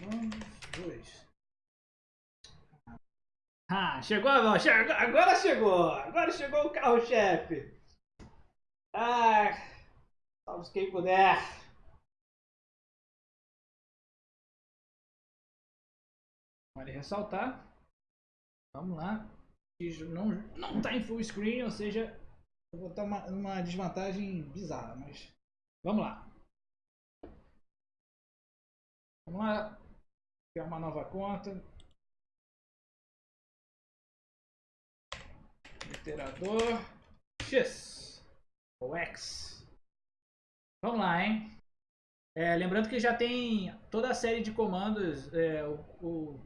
Vamos, dois. Ah, chegou agora chegou! Agora chegou o carro-chefe! Ah, salve quem puder! Vale ressaltar. Vamos lá. Não, não tá em full screen, ou seja, eu vou estar uma, uma desvantagem bizarra, mas vamos lá. Vamos lá. Criar uma nova conta. Iterador X ou X. Vamos lá, hein? É, lembrando que já tem toda a série de comandos, é, o, o,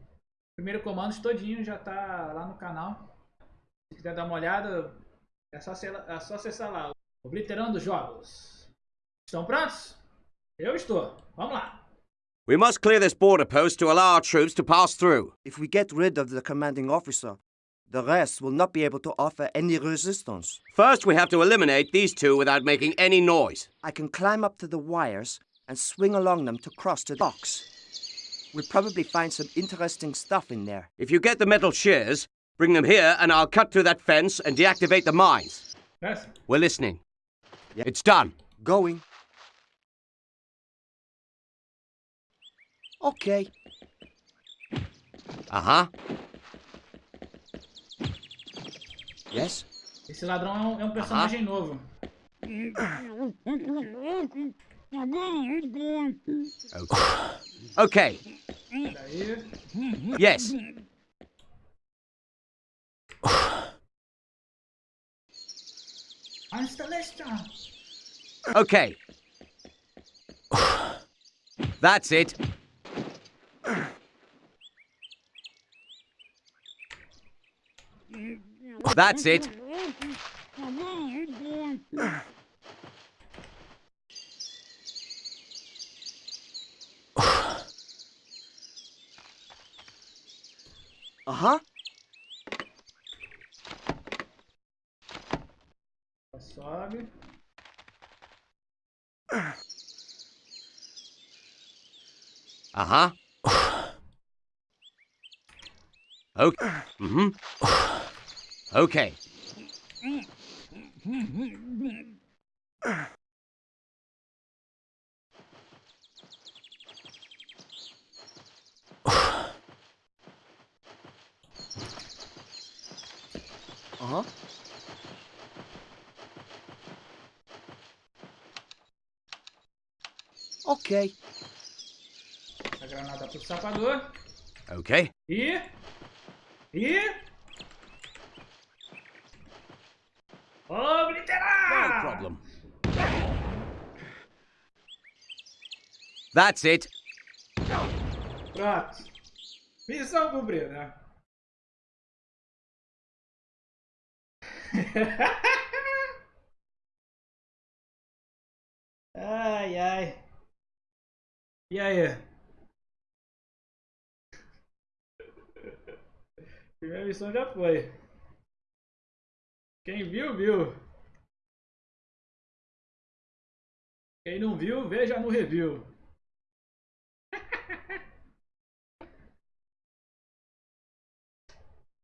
primeiro comando todinho já está lá no canal. Se quiser dar uma olhada, é só, é só acessar lá. Obliterando Jogos. Estão prontos? Eu estou. Vamos lá. We must clear this border post to allow our troops to pass through. If we get rid of the commanding officer, the rest will not be able to offer any resistance. First, we have to eliminate these two without making any noise. I can climb up to the wires and swing along them to cross the docks. We'll probably find some interesting stuff in there. If you get the metal shears, bring them here and I'll cut through that fence and deactivate the mines. Yes. We're listening. Yeah. It's done. Going. Okay. Uh-huh. Yes? Esse ladrão é um, é um personagem uh -huh. novo. Okay. Yes. Okay. That's it. That's it. Uh-huh. Sobe. Uh-huh. Okay. Mm-hmm. Okay. Uh-huh. Ok. Granada pro sapador. Ok. E... E... Obliterar! No problem. That's it. Pronto. Missão cumprida, ai, ai. E aí? Primeira missão já foi. Quem viu, viu. Quem não viu, veja no review.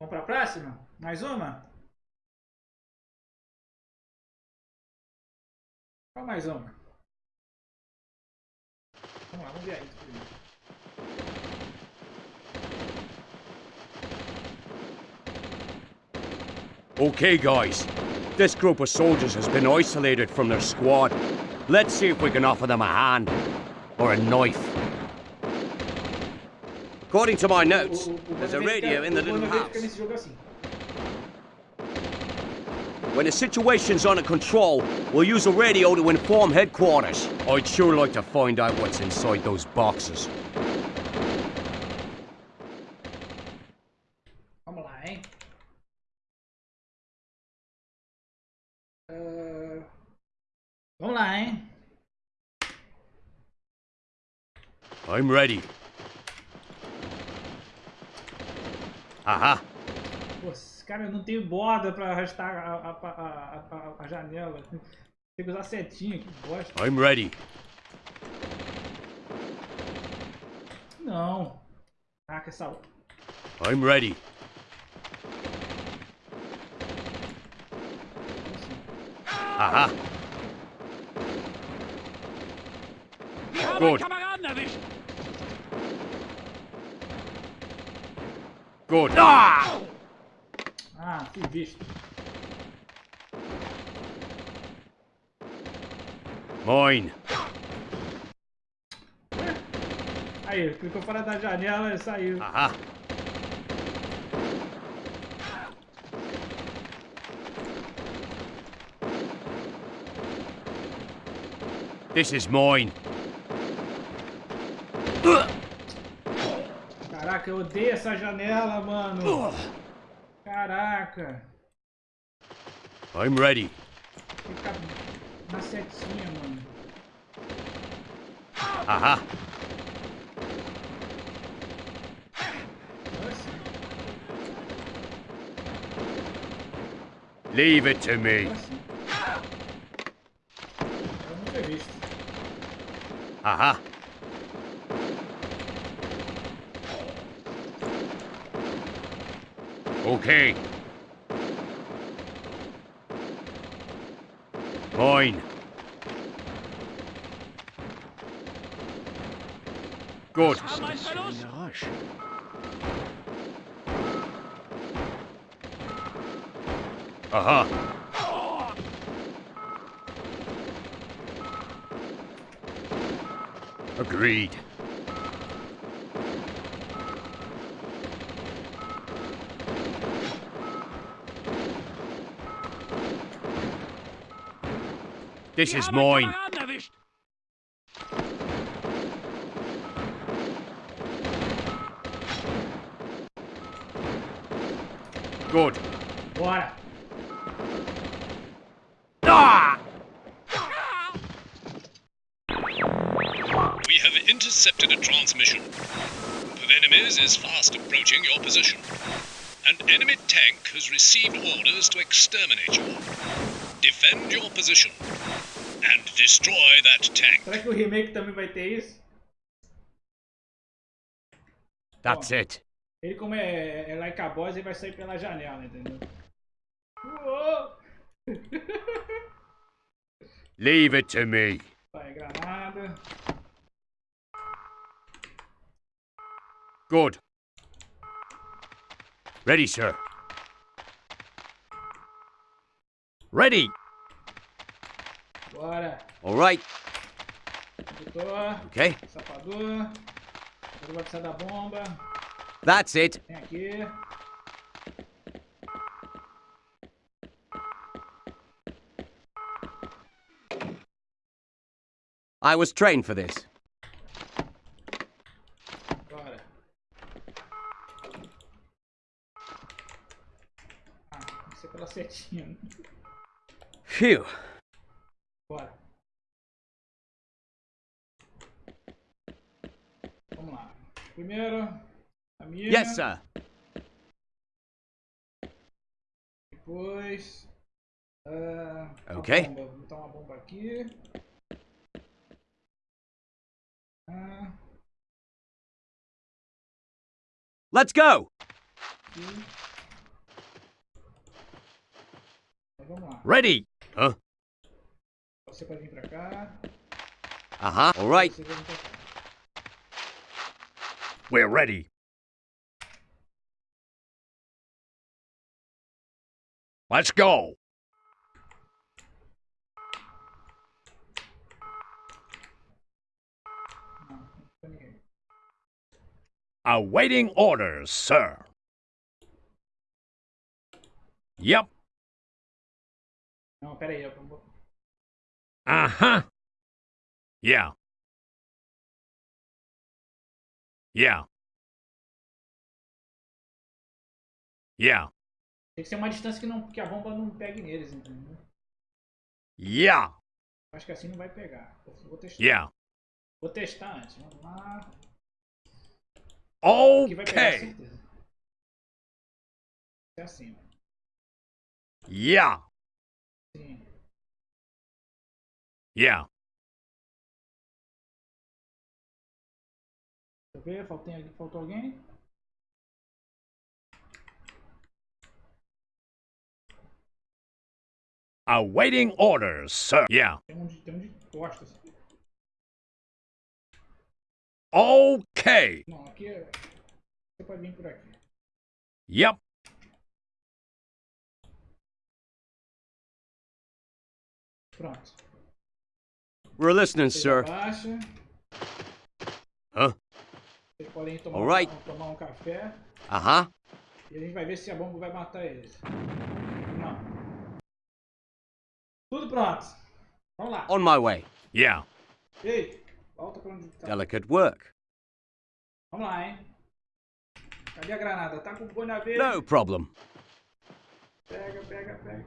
Vamos para a próxima? Mais uma? Qual mais uma? Vamos lá, vamos ver aí Okay, guys. This group of soldiers has been isolated from their squad. Let's see if we can offer them a hand. Or a knife. According to my notes, there's a radio in the little house. When the situation's under control, we'll use a radio to inform headquarters. I'd sure like to find out what's inside those boxes. I'm ready. Aha. Cara, eu não tenho borda pra arrastar a, a, a, a, a janela. Tem que usar setinha, que bosta. I'm ready. Não. Caraca, essa... I'm ready. Aha. Gut. Gut. Ah! Ah, fui visto. Moin. Aí, clicou fora da janela e saiu. Aha. This is mine. Caraca, eu odeio essa janela, mano. Caraca. I'm ready. Fica na setinha, mano. Sim. Leave it to me. Agora Okay. Mine. Good. Aha. Agreed. This is mine. Good. Bora. Ah! We have intercepted a transmission. The enemies is fast approaching your position. An enemy tank has received orders to exterminate you. Defend your position and destroy that tank. Será que o remake também vai ter isso? That's it. Ele, como é, é like a boss, ele vai sair pela janela, entendeu? Uou! Leave it to me. Vai, granada. Good. Ready, sir. Ready. Bora. All right. Condutor. Okay. Sapador. Agora vai precisar da bomba. That's it. Vem aqui. I was trained for this. Bora. Ah, pela setinha. Phew. Bora. Vamos lá. Primeiro, a minha. Yes, sir. Depois. ah, a Ok. bomba. Vou botar uma bomba aqui. Ah, Let's go. aqui. Então, vamos lá. Ready. Huh? Você pode vir pra cá. Uh huh. All right. Você vai vir pra cá. We're ready. Let's go. Não, não tem. Awaiting orders, sir. Yep. Não, pera aí. Eu vou... Uh huh. Yeah. Yeah. Yeah. Tem que ser uma distância que, não, que a bomba não pegue neles, entendeu? Yeah. Acho que assim não vai pegar. Vou testar. Yeah. Vou testar antes. Vamos lá. Aqui vai pegar, certeza. É assim. Yeah. Sim. Yeah. Deixa eu ver, faltou, faltou alguém? Awaiting orders, sir. Yeah. Tem um de, tem um de costas. Okay. Não, aqui é. Você pode vir por aqui. Yep. Pronto. We're listening, Vocês sir. abaixa. Huh? Vocês podem tomar, Alright. um, tomar um café. Uh huh. E a gente vai ver se a bomba vai matar eles. Não. Tudo pronto. Vamos lá. On my way. Yeah. Ei, volta pra onde tá. Delicate work. Vamos lá, hein. Cadê a granada? Tá com o boi na verde? No problem. Pega, pega, pega.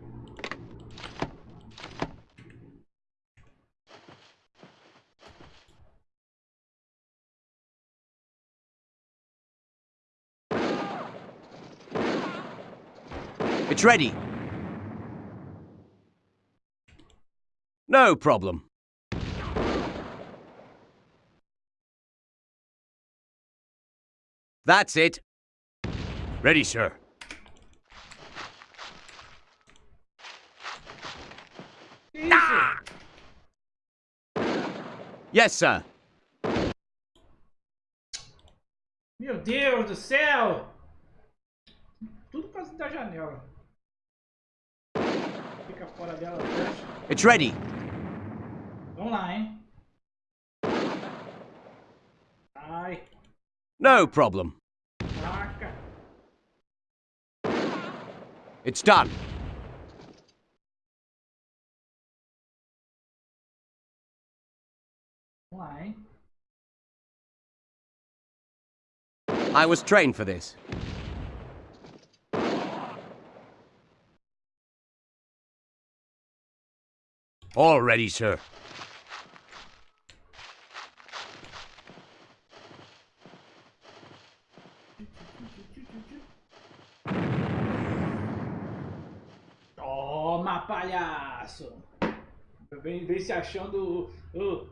It's ready. No problem. That's it. Ready, sir. Isso? Yes, sir. Meu Deus do céu! Tudo quase da janela. Fica fora dela. It's ready. Vamos lá, hein? Ai, No problem. caraca. It's done. Hein? I was trained for this. All ready, sir. Toma, palhaço! Vem, vem se achando. uh,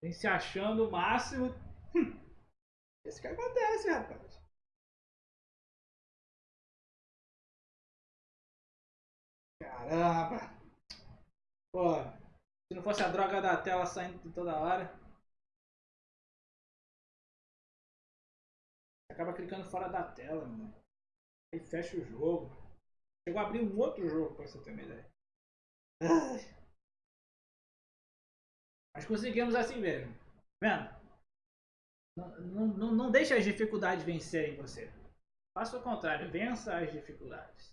vem se achando o máximo. Hum. Isso que acontece, rapaz. Caramba! Pô, se não fosse a droga da tela saindo de toda hora. Acaba clicando fora da tela, mano. Aí fecha o jogo. Chegou a abrir um outro jogo pra você ter uma ideia. Ai. Mas conseguimos assim mesmo. Vendo? Não, não, não, não deixe as dificuldades vencerem você. Faça o contrário, vença as dificuldades.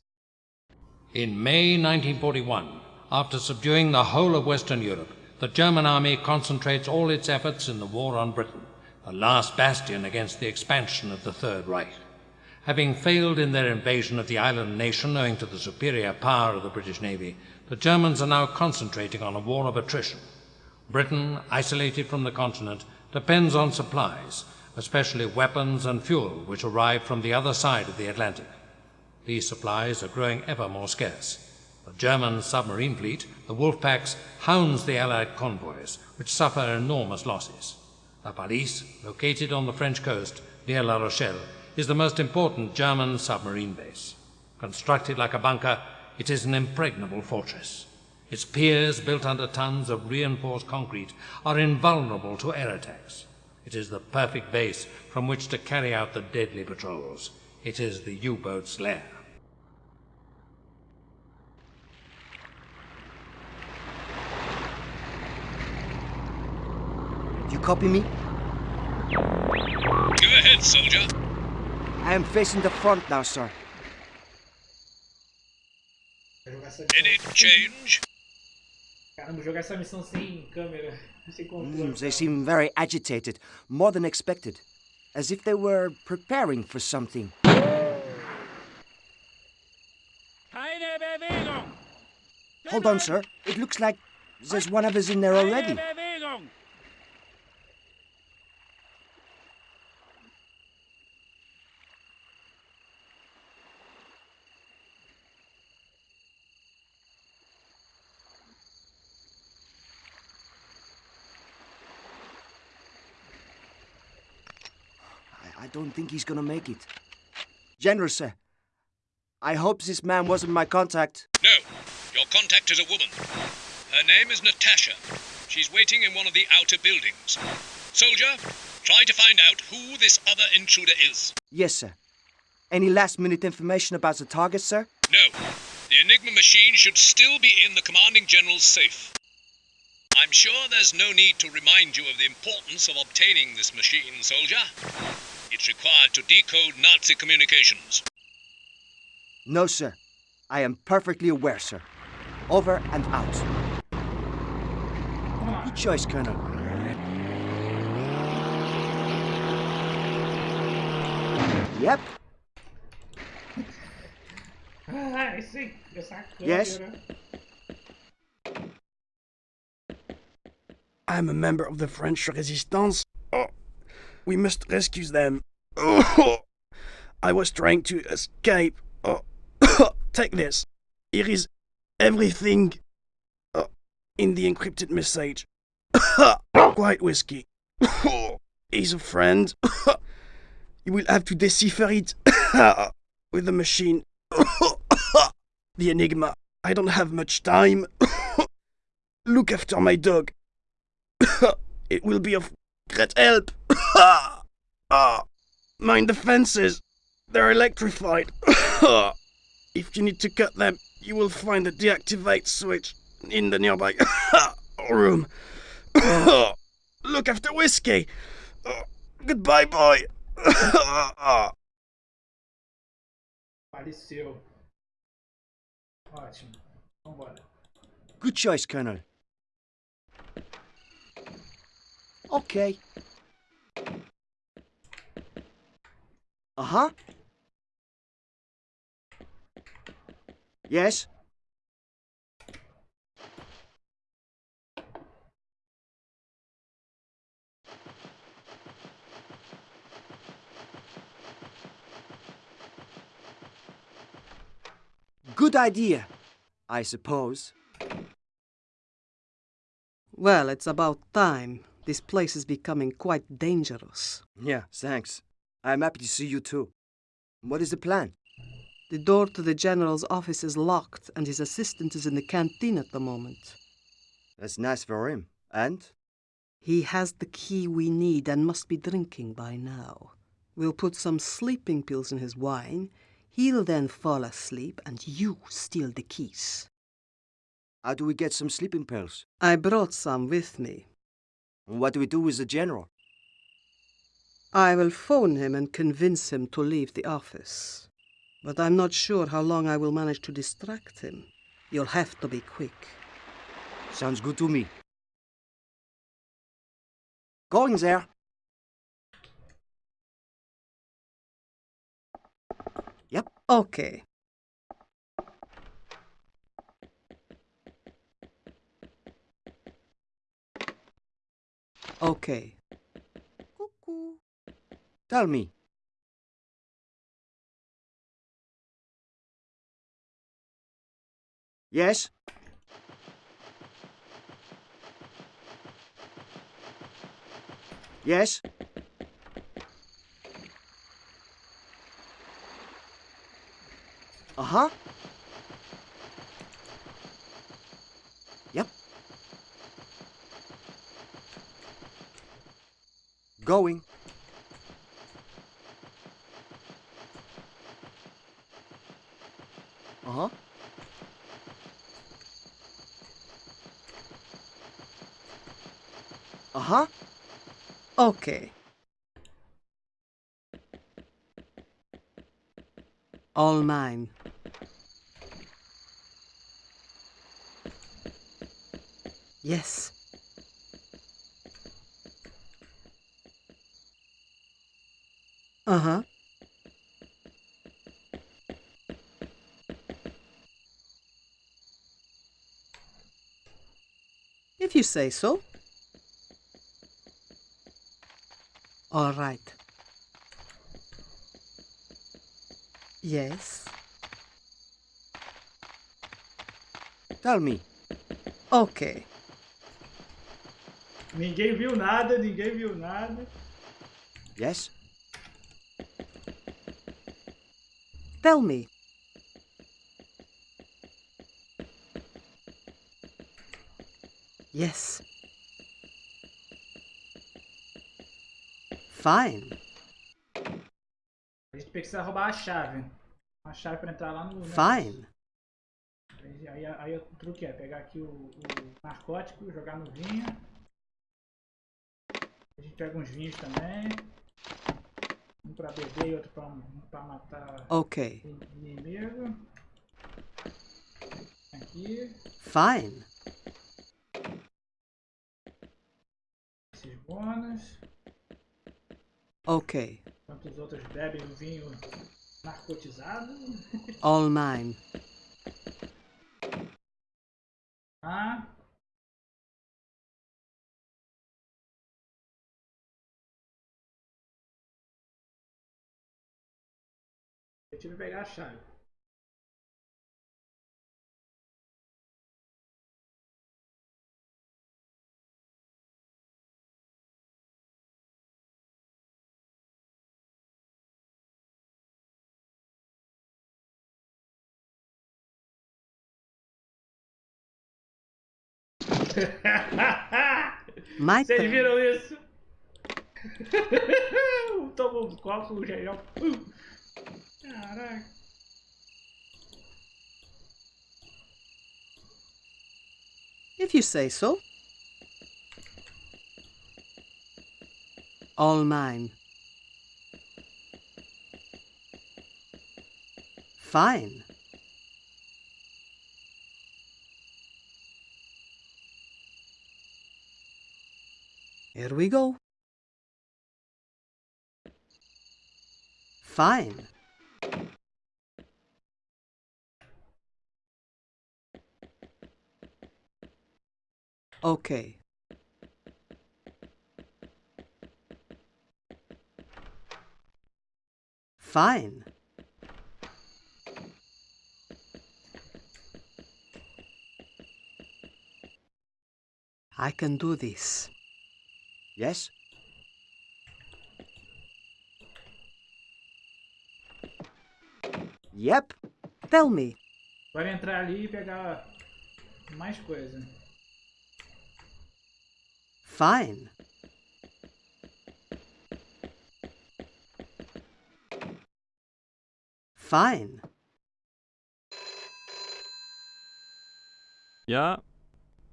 In May 1941, after subduing the whole of Western Europe, the German army concentrates all its efforts in the war on Britain, the last bastion against the expansion of the Third Reich. Having failed in their invasion of the island nation owing to the superior power of the British Navy, the Germans are now concentrating on a war of attrition. Britain, isolated from the continent, depends on supplies, especially weapons and fuel which arrive from the other side of the Atlantic. These supplies are growing ever more scarce. The German submarine fleet, the Wolfpacks, hounds the Allied convoys, which suffer enormous losses. La Pallice, located on the French coast near La Rochelle, is the most important German submarine base. Constructed like a bunker, it is an impregnable fortress. Its piers, built under tons of reinforced concrete, are invulnerable to air attacks. It is the perfect base from which to carry out the deadly patrols. It is the U-boat's lair. Do you copy me? Go ahead, soldier. I am facing the front now, sir. Vou jogar essa Any missão sem- change? Caramba, jogar essa missão sem câmera, sem Mm, controle. they seem very agitated, more than expected, as if they were preparing for something. Hold on, sir. It looks like there's one of us in there already. I don't think he's gonna make it. General, sir. I hope this man wasn't my contact. No, your contact is a woman. Her name is Natasha. She's waiting in one of the outer buildings. Soldier, try to find out who this other intruder is. Yes, sir. Any last minute information about the target, sir? No, the Enigma machine should still be in the Commanding General's safe. I'm sure there's no need to remind you of the importance of obtaining this machine, soldier. It's required to decode Nazi communications. No, sir. I am perfectly aware, sir. Over and out. Vamos lá. Good choice, Colonel. Yep. Ah, esse, essa Yes? I'm a member of the French resistance. Oh, we must rescue them. I was trying to escape. Oh, take this. Here is everything oh, in the encrypted message. White whiskey. He's a friend. you will have to decipher it with the machine. the enigma. I don't have much time. Look after my dog. it will be of great help. ah, mind the fences. They're electrified. if you need to cut them, you will find the deactivate switch in the nearby room. Look after whiskey. goodbye, boy. Good choice, Colonel. Okay. Uh huh. Yes. Good idea, I suppose. Well, it's about time. This place is becoming quite dangerous. Yeah, thanks. I'm happy to see you too. What is the plan? The door to the general's office is locked, and his assistant is in the canteen at the moment. That's nice for him. And? He has the key we need and must be drinking by now. We'll put some sleeping pills in his wine. He'll then fall asleep, and you steal the keys. How do we get some sleeping pills? I brought some with me. What do we do with the general? I will phone him and convince him to leave the office. But I'm not sure how long I will manage to distract him. You'll have to be quick. Sounds good to me. Going there. Yep. Okay. Okay. Tell me. Yes? Yes? Uh-huh. Yep. Going. Uh-huh. Uh-huh. Okay. All mine. Yes. Uh If you say so. All right. Yes. Tell me. Ok. Ninguém viu nada, ninguém viu nada. Yes. Tell me. Yes. Fine. A gente precisa roubar a chave. Uma chave pra entrar lá no. Fine. Aí, aí, aí o truque é pegar aqui o, o narcótico, jogar no vinho. A gente pega uns vinhos também. Um pra beber e outro pra, pra matar Okay. inimigo. Aqui, Fine. Bônus. Okay. Enquanto os outros bebem o vinho narcotizado. All mine. Ah. Eu tive que pegar a chave. My Vocês viram isso? Toma um copo. Caraca. If you say so. All mine. Fine. Here we go. Fine. Okay. Fine. I can do this. Yes? Yep. Tell me. Agora entrar ali e pegar mais coisa. Fine. Fine. Ja,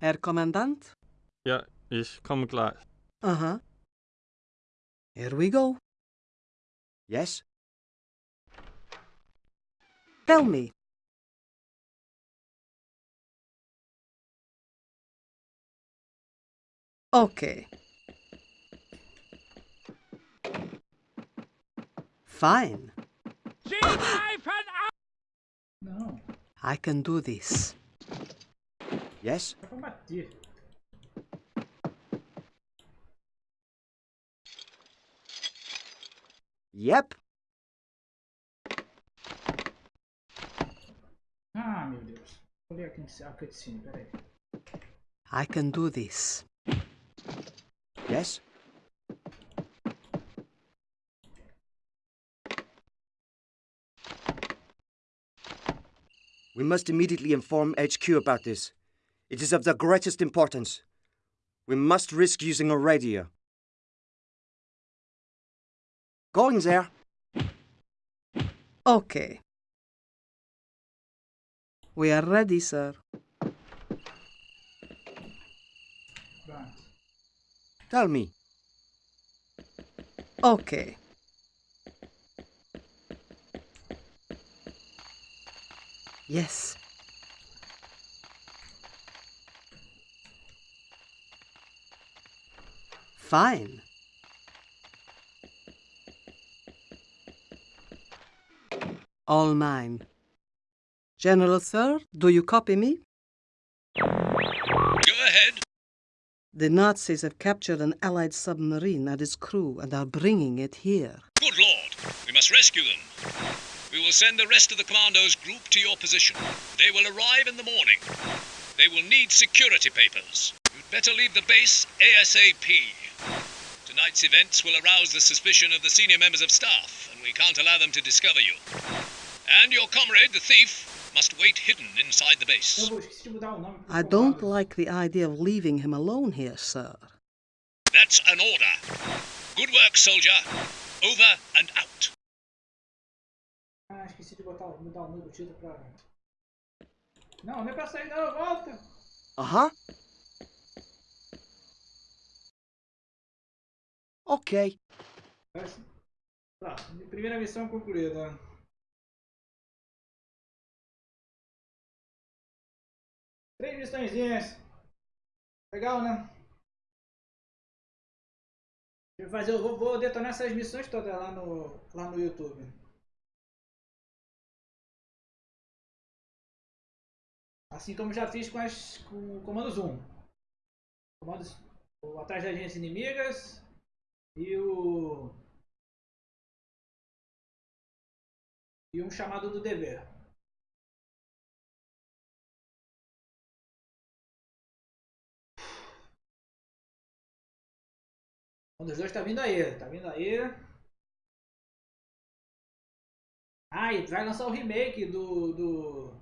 Herr Kommandant? ja, ich komme gleich. Uh huh. Here we go. Yes? Tell me. Okay. Fine. no. I can do this. Yes? é pra bater. Yep. Ah, meu Deus. Aqui a cutscene, peraí. I can do this. Yes? We must immediately inform HQ about this. It is of the greatest importance. We must risk using a radio. Going there. Okay. We are ready, sir. Tell me. Okay. Yes. Fine. All mine. General, sir, do you copy me? Go ahead. The Nazis have captured an Allied submarine and its crew and are bringing it here. Good lord. We must rescue them. We will send the rest of the commandos group to your position. They will arrive in the morning. They will need security papers. You'd better leave the base ASAP. Tonight's events will arouse the suspicion of the senior members of staff, and we can't allow them to discover you. And your comrade, the thief, must wait hidden inside the base. vou esqueci de mudar o nome. pros I don't like the idea of leaving him alone here, sir. That's an order. Good work, soldier. Over and out. Ah, esqueci de botar, mudar o nome do pra. Não, não é pra sair não, volta! Uh huh. Okay. Próximo. Próximo. Primeira missão concluída. Três missõezinhas. Legal, né? Vou, fazer, vou, vou detonar essas missões todas lá no, lá no YouTube. Assim como já fiz com, as, com o comando Zoom. Comandos o atrás das agências inimigas e o e um chamado do dever. Um dos dois tá vindo aí, tá vindo aí. Ah, e vai lançar o remake do, do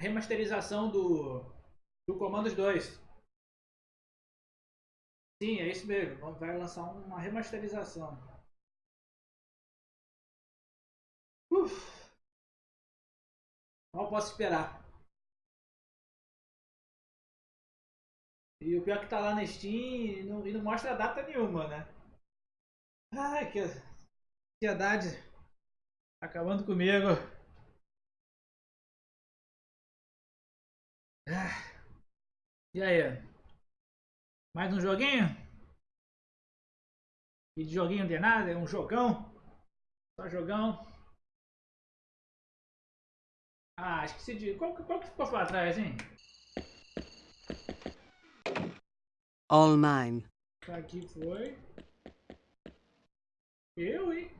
remasterização do do Comandos 2. Sim, é isso mesmo. Vai lançar uma remasterização. Uf. Mal posso esperar. E o pior é que tá lá na Steam e não, e não mostra data nenhuma, né? Ai, que ansiedade. Tá acabando comigo. Ah. E aí? Mais um joguinho? E de joguinho tem nada, é um jogão. Só jogão. Ah, esqueci de. Qual, que- qual que ficou pra trás, hein? All mine. Tá aqui foi. Eu, hein?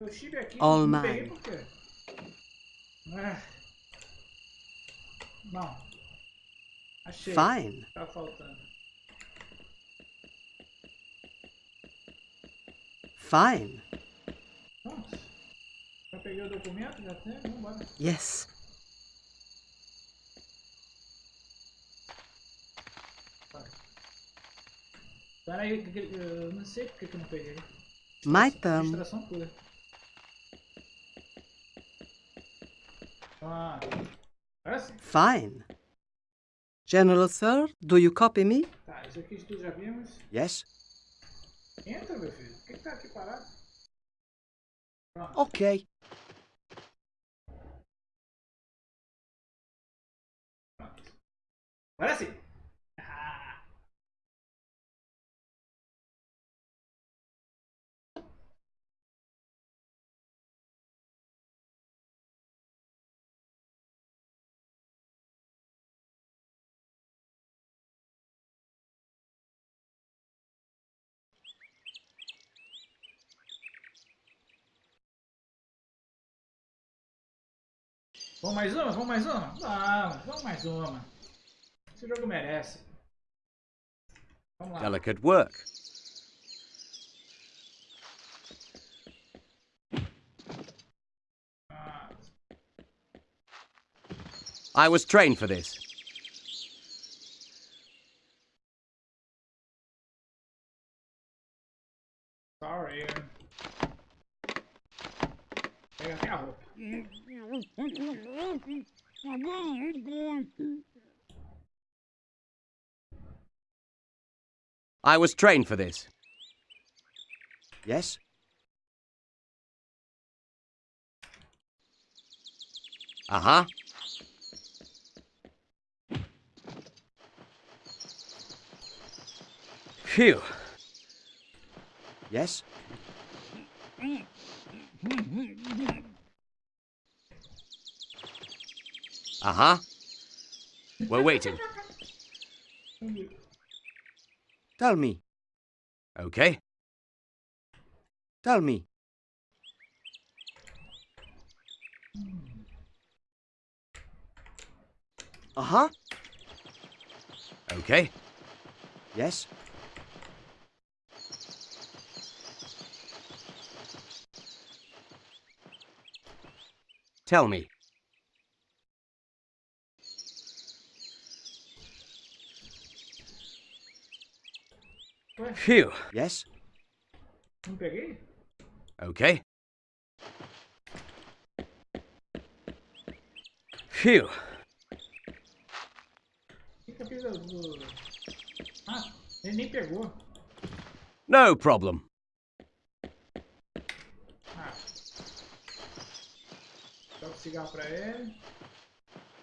Eu estive aqui. All não mine. por quê? Ah. Não. Achei. Fine. Tá faltando. Fine. Pronto. Já peguei o documento, já tem, vambora. Yes. Pera aí, que- que- eu não sei porque que eu não peguei. My pura. Ah. Fine. General Sir, do you copy me? Tá, isso aqui de já vimos. Yes. Entra, meu filho. Por que, que tá aqui parado? Pronto. Okay. Agora sim. Vamos mais uma? Vamos mais uma? Vamos, vamos mais uma. Esse jogo merece. Vamos lá. Delicate work. Ah, I was trained for this. sorry. Pega até a roupa. I was trained for this. Yes. Uh huh. Phew. Yes. Uh huh. We're waiting. Tell me. Okay. Tell me. Uh huh. Okay. Yes. Tell me. Phew. Yes? não? Okay. Phew. O que que eu fiz do... do- Ah, ele nem pegou. No problem. Ah. Dá um cigarro pra ele.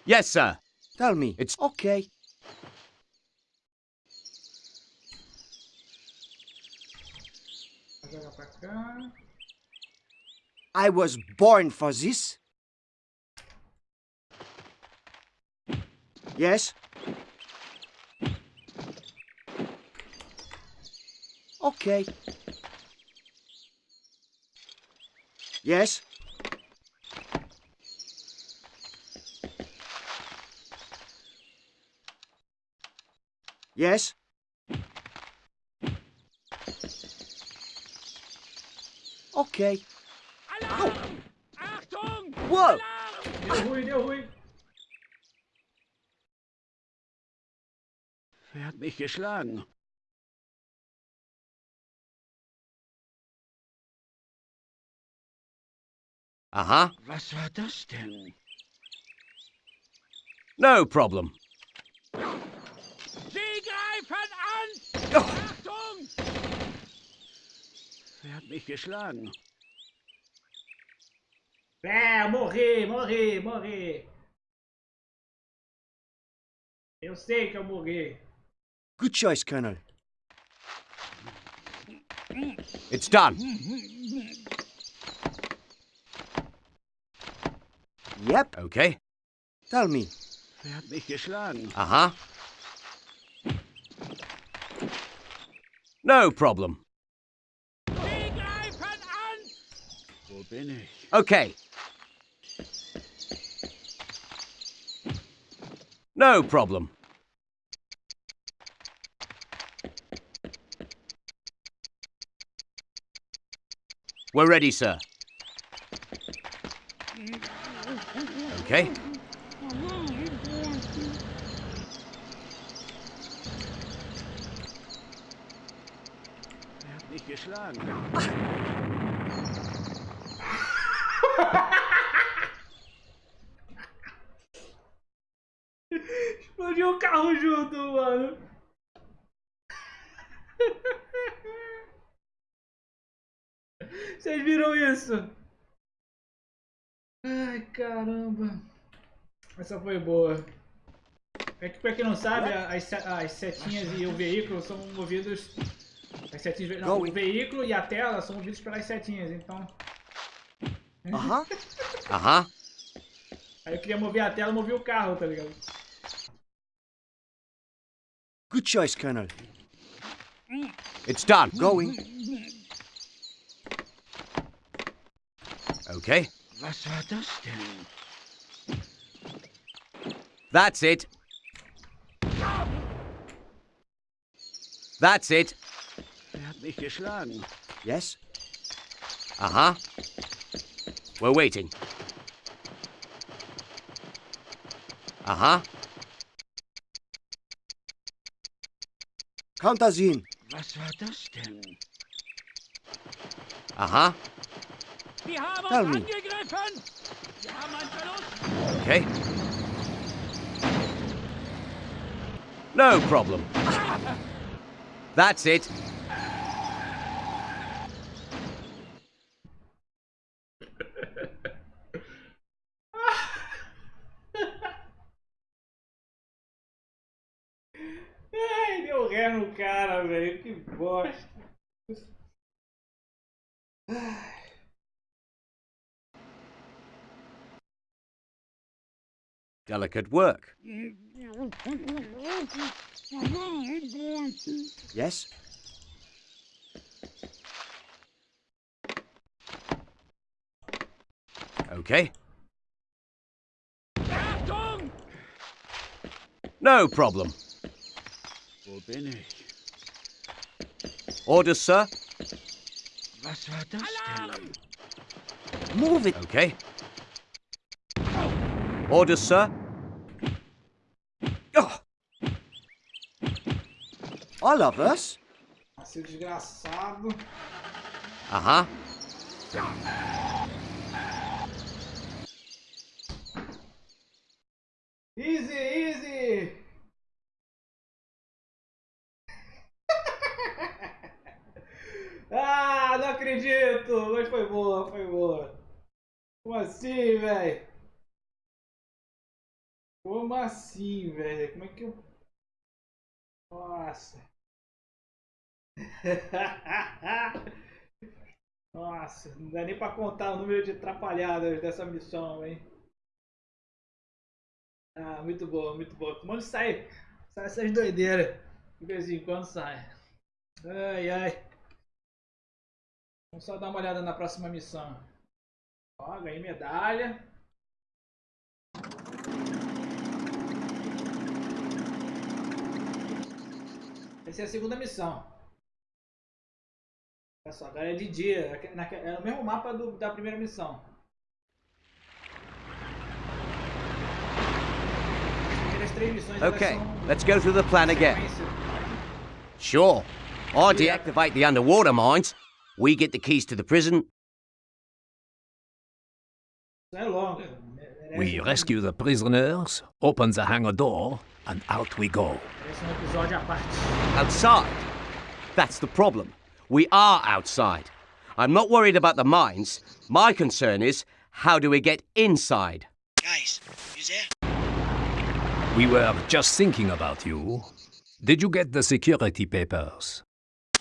Yes, sir. Tell me. It's- okay. Vou jogar pra cá. I was born for this. Yes? Okay. Yes? Yes? Okay. Whoa! Deu ruim, deu ruim. Wer hat mich geschlagen? Huh. Was war das denn? No problem. Sie greifen an! Achtung! Wer hat mich geschlagen? É, morri, morri, morri. Eu sei que eu morri. Good choice, Colonel. It's done. Yep. Okay. Tell me. Wer hat mich geschlagen? Uh huh. No problem. Sie greifen an! Wo bin ich? Okay. No problem. We're ready, sir. Okay. Er geschlagen? Carro junto, mano. Vocês viram isso? Ai, caramba. Essa foi boa. É que pra quem não sabe, as, as setinhas e o veículo são movidos. As setinhas. Não, o veículo e a tela são movidos pelas setinhas, então. Uh huh. Uh huh. Aí eu queria mover a tela e movi o carro, tá ligado? Good choice, Colonel. It's done. Going. Okay. Was war das denn? That's it. That's it. Wer hat mich geschlagen? Yes? Uh huh. We're waiting. Uh huh. Count us. Was war das denn? Huh. Die haben Tell me. angegriffen! Wir haben einen Verlust! Okay. No problem. That's it. Ai, deu ré no cara, velho. Delicate work. Yes? Okay. No problem. Wo bin ich? Orders, sir. Was war das denn? Move it. Okay. Orders, sir? Oh. All of us? Seu desgraçado. Uh-huh. Easy, easy! Ah, não acredito! Mas foi boa, foi boa. Como assim, velho? Como assim, velho? Como é que eu. Nossa! Nossa, não dá nem pra contar o número de atrapalhadas dessa missão, hein? Ah, muito boa, muito boa. Como sai, sai essas doideiras. De vez em quando sai. Ai, ai. Vamos só dar uma olhada na próxima missão. Ó, ganhei medalha. Essa é a segunda missão. Olha só, agora é de dia. É o mesmo mapa do, da primeira missão. Okay, let's go through the plan again. Sure. I deactivate the underwater mines. We get the keys to the prison. We rescue the prisoners, open the hangar door, and out we go. Outside? That's the problem. We are outside. I'm not worried about the mines. My concern is, how do we get inside? Guys, you there? We were just thinking about you. Did you get the security papers?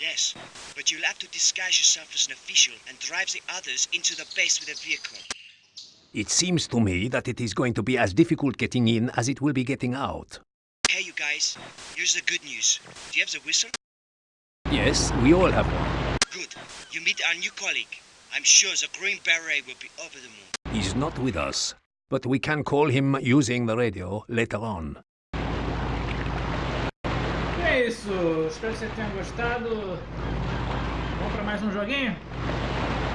Yes, but you'll have to disguise yourself as an official and drive the others into the base with a vehicle. It seems to me that it is going to be as difficult getting in as it will be getting out. Hey, you guys, here's the good news. Do you have the whistle? Yes, we all have one. Good. You meet our new colleague. I'm sure the Green Beret will be over the moon. He's not with us, but we can call him using the radio later on. É isso, espero que você tenha gostado. Vamos para mais um joguinho?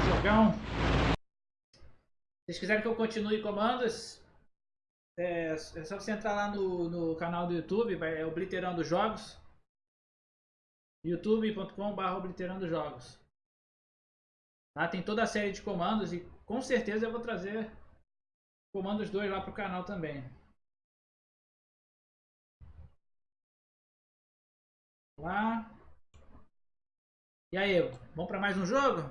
Jogão. Se vocês quiserem que eu continue comandos, é, é só você entrar lá no, no canal do YouTube, é Obliterando Jogos. youtube.com.br Obliterando Jogos. Lá tem toda a série de comandos e com certeza eu vou trazer comandos 2 lá pro canal também. Lá. E aí, vamos para mais um jogo?